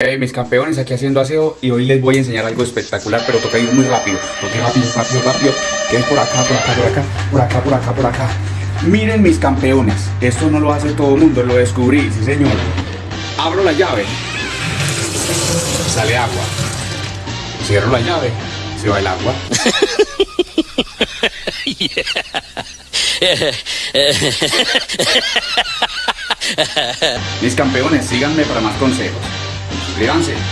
Hey, mis campeones, aquí haciendo aseo y hoy les voy a enseñar algo espectacular, pero toca ir muy rápido, toca rápido, rápido, rápido, que es por acá, por acá, por acá, por acá, por acá, por acá. Miren mis campeones, esto no lo hace todo el mundo, lo descubrí, sí señor. Abro la llave, sale agua. Cierro la llave, se va el agua. Mis campeones, síganme para más consejos. 理解。